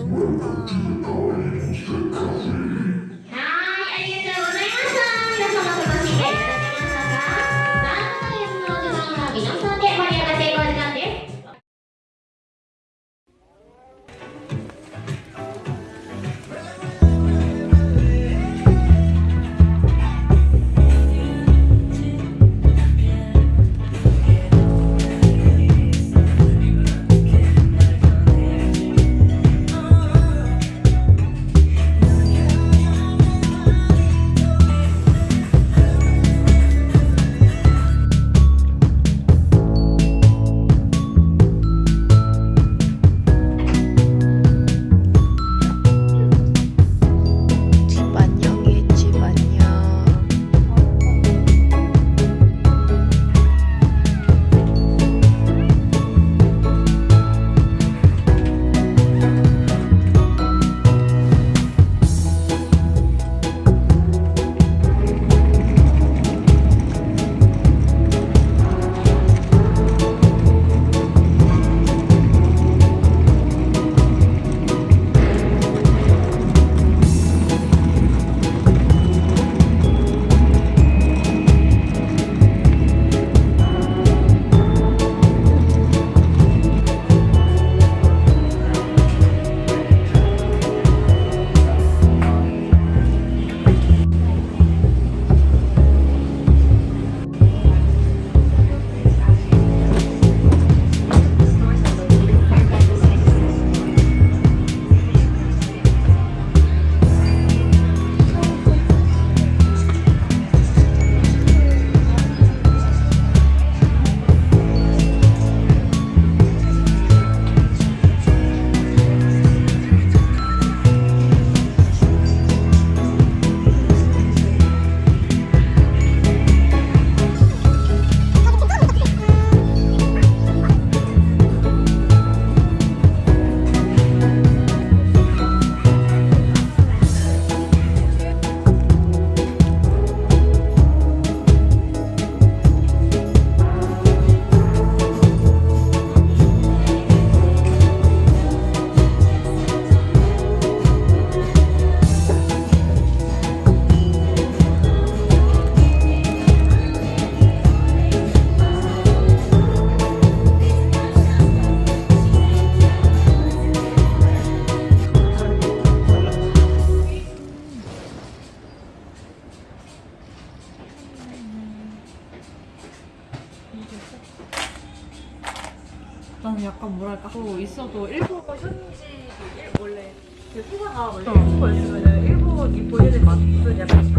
我们 뭐랄까 또 있어도 일본 현지 일, 원래 그 회사가 원래 어. 일본어였으면 일본 이 본인의 맛은 약간